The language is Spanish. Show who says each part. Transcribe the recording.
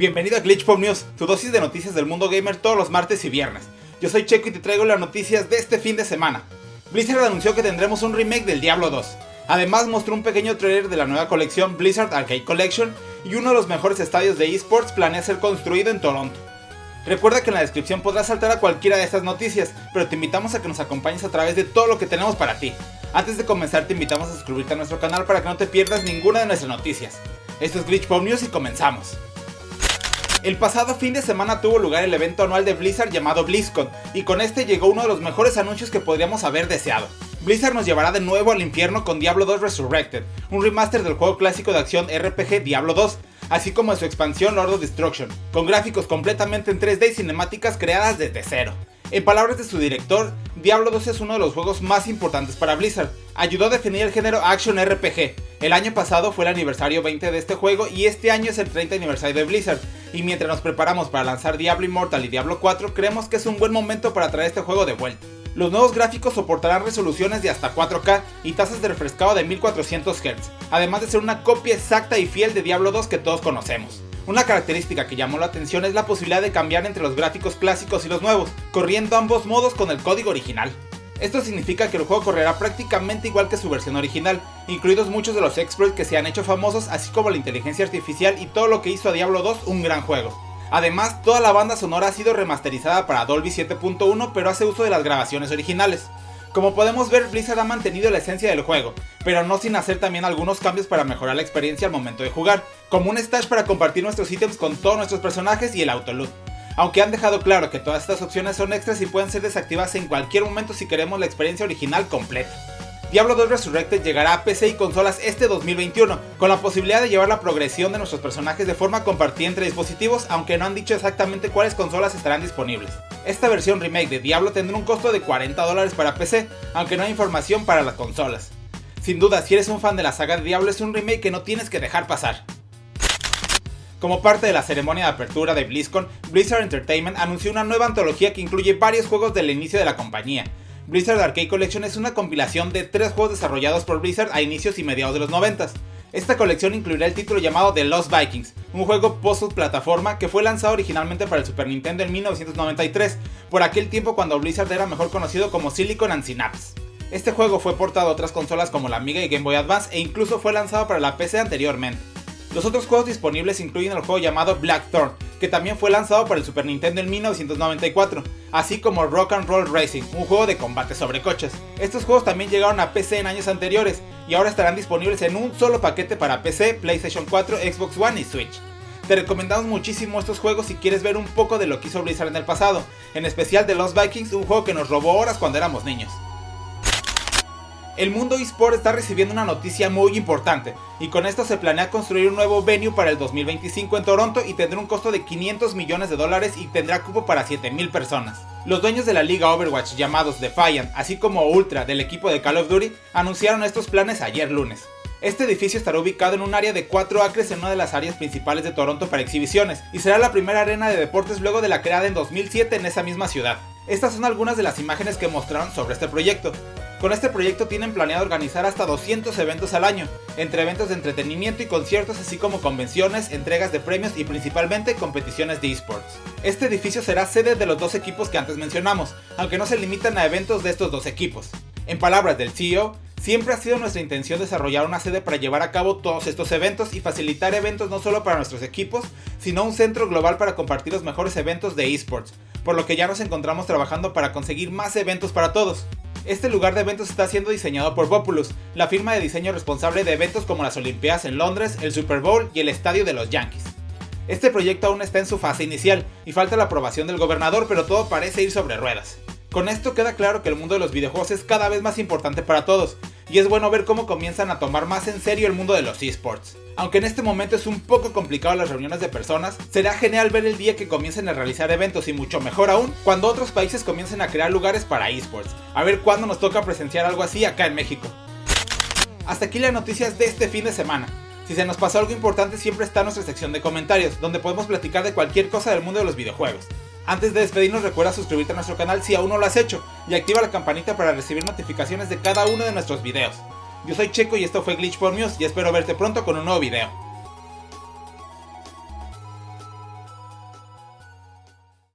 Speaker 1: Bienvenido a Glitch Pop News, tu dosis de noticias del mundo gamer todos los martes y viernes. Yo soy Checo y te traigo las noticias de este fin de semana. Blizzard anunció que tendremos un remake del Diablo 2. Además mostró un pequeño trailer de la nueva colección Blizzard Arcade Collection y uno de los mejores estadios de esports planea ser construido en Toronto. Recuerda que en la descripción podrás saltar a cualquiera de estas noticias, pero te invitamos a que nos acompañes a través de todo lo que tenemos para ti. Antes de comenzar te invitamos a suscribirte a nuestro canal para que no te pierdas ninguna de nuestras noticias. Esto es Glitch Pop News y comenzamos. El pasado fin de semana tuvo lugar el evento anual de Blizzard llamado BlizzCon, y con este llegó uno de los mejores anuncios que podríamos haber deseado. Blizzard nos llevará de nuevo al infierno con Diablo 2 Resurrected, un remaster del juego clásico de acción RPG Diablo 2, así como de su expansión Lord of Destruction, con gráficos completamente en 3D y cinemáticas creadas desde cero. En palabras de su director, Diablo 2 es uno de los juegos más importantes para Blizzard. Ayudó a definir el género Action RPG. El año pasado fue el aniversario 20 de este juego y este año es el 30 aniversario de Blizzard. Y mientras nos preparamos para lanzar Diablo Immortal y Diablo 4, creemos que es un buen momento para traer este juego de vuelta. Los nuevos gráficos soportarán resoluciones de hasta 4K y tasas de refrescado de 1400 Hz, además de ser una copia exacta y fiel de Diablo 2 que todos conocemos. Una característica que llamó la atención es la posibilidad de cambiar entre los gráficos clásicos y los nuevos, corriendo ambos modos con el código original. Esto significa que el juego correrá prácticamente igual que su versión original, incluidos muchos de los exploits que se han hecho famosos, así como la inteligencia artificial y todo lo que hizo a Diablo 2 un gran juego. Además, toda la banda sonora ha sido remasterizada para Dolby 7.1 pero hace uso de las grabaciones originales. Como podemos ver, Blizzard ha mantenido la esencia del juego, pero no sin hacer también algunos cambios para mejorar la experiencia al momento de jugar, como un stash para compartir nuestros ítems con todos nuestros personajes y el autoloot. Aunque han dejado claro que todas estas opciones son extras y pueden ser desactivadas en cualquier momento si queremos la experiencia original completa. Diablo 2 Resurrected llegará a PC y consolas este 2021, con la posibilidad de llevar la progresión de nuestros personajes de forma compartida entre dispositivos, aunque no han dicho exactamente cuáles consolas estarán disponibles. Esta versión remake de Diablo tendrá un costo de 40 dólares para PC, aunque no hay información para las consolas. Sin duda, si eres un fan de la saga de Diablo es un remake que no tienes que dejar pasar. Como parte de la ceremonia de apertura de BlizzCon, Blizzard Entertainment anunció una nueva antología que incluye varios juegos del inicio de la compañía, Blizzard Arcade Collection es una compilación de tres juegos desarrollados por Blizzard a inicios y mediados de los 90. Esta colección incluirá el título llamado The Lost Vikings, un juego post-plataforma que fue lanzado originalmente para el Super Nintendo en 1993, por aquel tiempo cuando Blizzard era mejor conocido como Silicon and Synapse. Este juego fue portado a otras consolas como la Amiga y Game Boy Advance e incluso fue lanzado para la PC anteriormente. Los otros juegos disponibles incluyen el juego llamado Blackthorn, que también fue lanzado para el Super Nintendo en 1994, así como Rock and Roll Racing, un juego de combate sobre coches. Estos juegos también llegaron a PC en años anteriores y ahora estarán disponibles en un solo paquete para PC, PlayStation 4, Xbox One y Switch. Te recomendamos muchísimo estos juegos si quieres ver un poco de lo que hizo Blizzard en el pasado, en especial de Lost Vikings, un juego que nos robó horas cuando éramos niños. El mundo eSport está recibiendo una noticia muy importante, y con esto se planea construir un nuevo venue para el 2025 en Toronto y tendrá un costo de 500 millones de dólares y tendrá cupo para 7000 personas. Los dueños de la liga Overwatch llamados Defiant, así como Ultra del equipo de Call of Duty, anunciaron estos planes ayer lunes. Este edificio estará ubicado en un área de 4 acres en una de las áreas principales de Toronto para exhibiciones, y será la primera arena de deportes luego de la creada en 2007 en esa misma ciudad. Estas son algunas de las imágenes que mostraron sobre este proyecto. Con este proyecto tienen planeado organizar hasta 200 eventos al año, entre eventos de entretenimiento y conciertos así como convenciones, entregas de premios y principalmente competiciones de esports. Este edificio será sede de los dos equipos que antes mencionamos, aunque no se limitan a eventos de estos dos equipos. En palabras del CEO, Siempre ha sido nuestra intención desarrollar una sede para llevar a cabo todos estos eventos y facilitar eventos no solo para nuestros equipos, sino un centro global para compartir los mejores eventos de esports, por lo que ya nos encontramos trabajando para conseguir más eventos para todos. Este lugar de eventos está siendo diseñado por Populous, la firma de diseño responsable de eventos como las Olimpiadas en Londres, el Super Bowl y el Estadio de los Yankees. Este proyecto aún está en su fase inicial y falta la aprobación del gobernador, pero todo parece ir sobre ruedas. Con esto queda claro que el mundo de los videojuegos es cada vez más importante para todos, y es bueno ver cómo comienzan a tomar más en serio el mundo de los esports. Aunque en este momento es un poco complicado las reuniones de personas, será genial ver el día que comiencen a realizar eventos y mucho mejor aún cuando otros países comiencen a crear lugares para esports. A ver cuándo nos toca presenciar algo así acá en México. Hasta aquí las noticias de este fin de semana. Si se nos pasó algo importante siempre está nuestra sección de comentarios, donde podemos platicar de cualquier cosa del mundo de los videojuegos. Antes de despedirnos recuerda suscribirte a nuestro canal si aún no lo has hecho y activa la campanita para recibir notificaciones de cada uno de nuestros videos. Yo soy Checo y esto fue Glitch por News y espero verte pronto con un nuevo video.